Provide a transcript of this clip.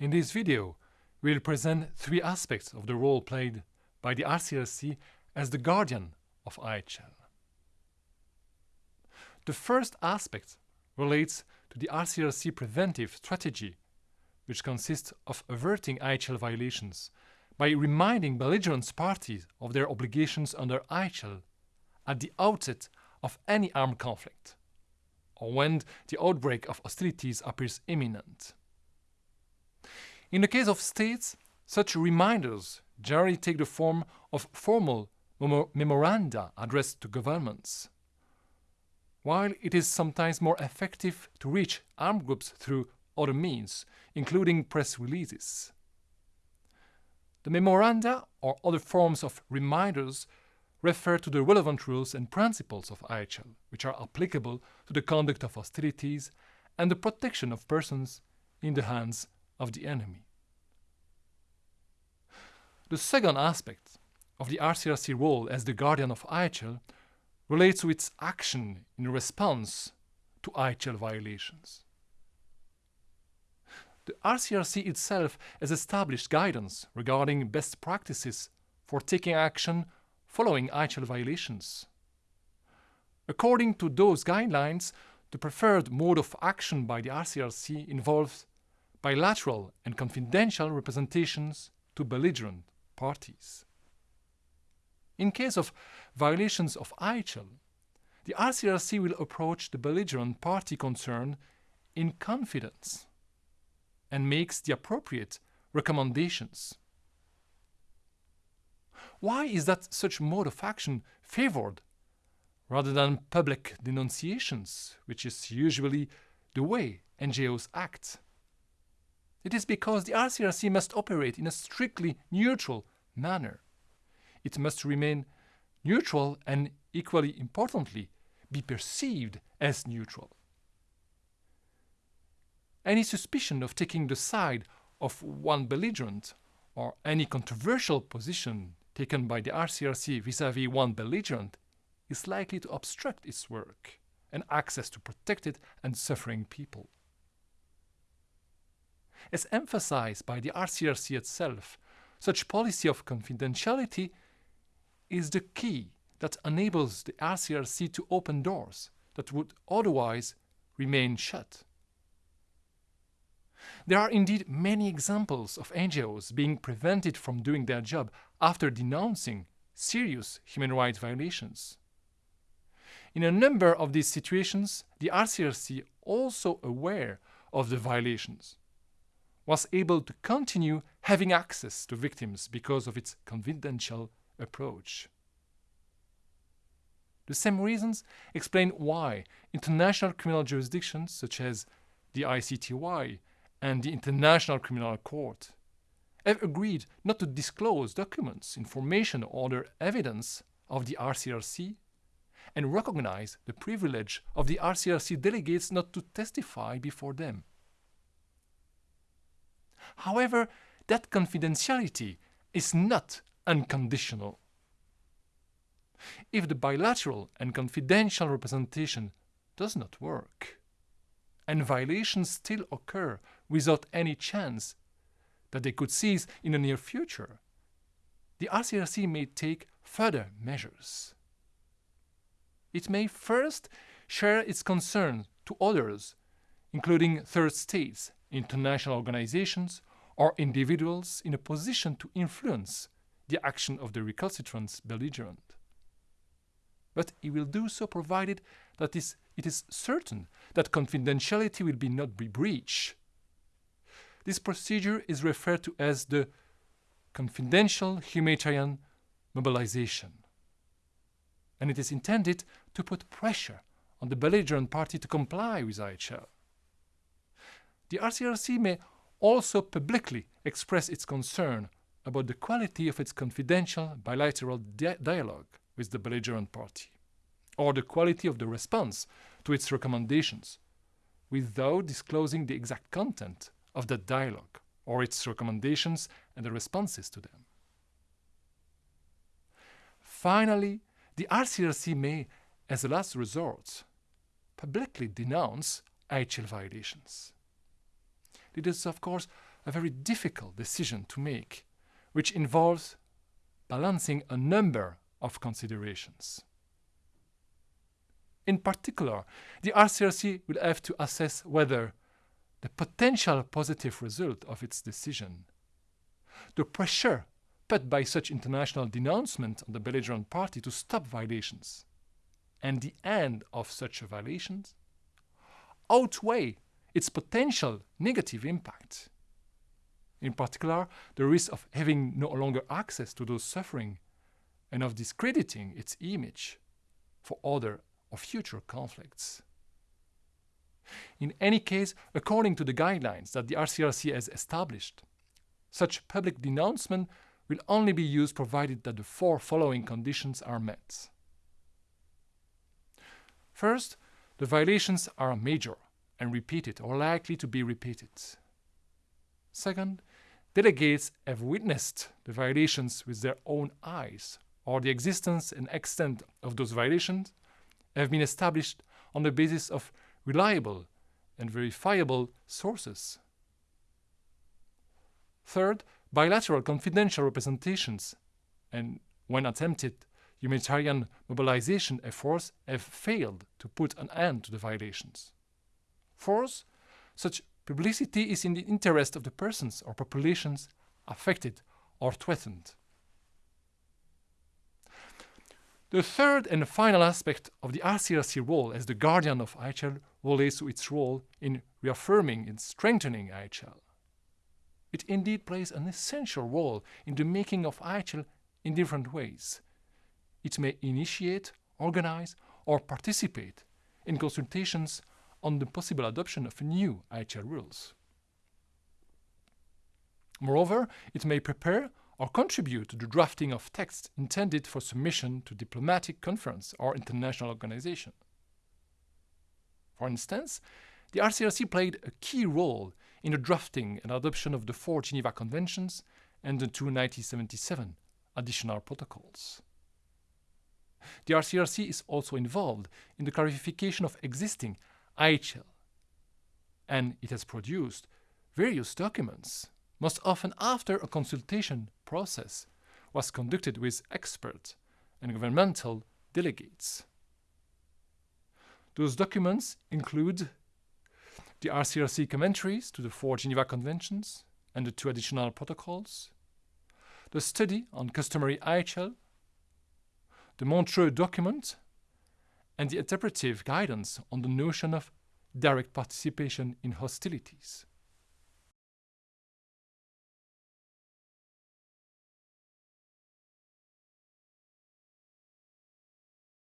In this video, we'll present three aspects of the role played by the RCRC as the guardian of IHL. The first aspect relates to the RCRC preventive strategy, which consists of averting IHL violations by reminding belligerent parties of their obligations under IHL at the outset of any armed conflict, or when the outbreak of hostilities appears imminent. In the case of states, such reminders generally take the form of formal memoranda addressed to governments, while it is sometimes more effective to reach armed groups through other means, including press releases. The memoranda or other forms of reminders refer to the relevant rules and principles of IHL, which are applicable to the conduct of hostilities and the protection of persons in the hands of the enemy. The second aspect of the RCRC role as the guardian of IHL relates to its action in response to IHL violations. The RCRC itself has established guidance regarding best practices for taking action following IHL violations. According to those guidelines, the preferred mode of action by the RCRC involves bilateral and confidential representations to belligerent parties. In case of violations of IHL, the RCRC will approach the belligerent party concerned in confidence and makes the appropriate recommendations. Why is that such mode of action favored rather than public denunciations, which is usually the way NGOs act? It is because the RCRC must operate in a strictly neutral manner. It must remain neutral and, equally importantly, be perceived as neutral. Any suspicion of taking the side of one belligerent or any controversial position taken by the RCRC vis-à-vis -vis one belligerent is likely to obstruct its work and access to protected and suffering people. As emphasized by the RCRC itself, such policy of confidentiality is the key that enables the RCRC to open doors that would otherwise remain shut. There are indeed many examples of NGOs being prevented from doing their job after denouncing serious human rights violations. In a number of these situations, the RCRC, also aware of the violations, was able to continue having access to victims because of its confidential approach. The same reasons explain why international criminal jurisdictions such as the ICTY and the International Criminal Court have agreed not to disclose documents, information or other evidence of the RCRC and recognize the privilege of the RCRC delegates not to testify before them. However, that confidentiality is not unconditional. If the bilateral and confidential representation does not work, and violations still occur without any chance that they could cease in the near future, the RCRC may take further measures. It may first share its concern to others, including third states, international organizations, or individuals in a position to influence the action of the recalcitrant belligerent. But it will do so provided that is, it is certain that confidentiality will be not be breached. This procedure is referred to as the confidential humanitarian mobilization. And it is intended to put pressure on the belligerent party to comply with IHL. The RCRC may also publicly express its concern about the quality of its confidential bilateral di dialogue with the belligerent party, or the quality of the response to its recommendations, without disclosing the exact content of that dialogue or its recommendations and the responses to them. Finally, the RCRC may, as a last resort, publicly denounce IHL violations. It is, of course, a very difficult decision to make, which involves balancing a number of considerations. In particular, the RCRC will have to assess whether the potential positive result of its decision, the pressure put by such international denouncement on the belligerent party to stop violations, and the end of such violations outweigh its potential negative impact. In particular, the risk of having no longer access to those suffering and of discrediting its image for other or future conflicts. In any case, according to the guidelines that the RCRC has established, such public denouncement will only be used provided that the four following conditions are met. First, the violations are major and repeated or likely to be repeated. Second, delegates have witnessed the violations with their own eyes, or the existence and extent of those violations have been established on the basis of reliable and verifiable sources. Third, bilateral confidential representations and, when attempted, humanitarian mobilization efforts have failed to put an end to the violations. Fourth, such publicity is in the interest of the persons or populations affected or threatened. The third and final aspect of the RCRC role as the guardian of IHL relates to its role in reaffirming and strengthening IHL. It indeed plays an essential role in the making of IHL in different ways. It may initiate, organize, or participate in consultations on the possible adoption of new IHL rules. Moreover, it may prepare or contribute to the drafting of texts intended for submission to diplomatic conference or international organization. For instance, the RCRC played a key role in the drafting and adoption of the four Geneva Conventions and the two 1977 additional protocols. The RCRC is also involved in the clarification of existing IHL, and it has produced various documents most often after a consultation process was conducted with experts and governmental delegates. Those documents include the RCRC commentaries to the four Geneva Conventions and the two additional protocols, the study on customary IHL, the Montreux document, and the interpretive guidance on the notion of direct participation in hostilities.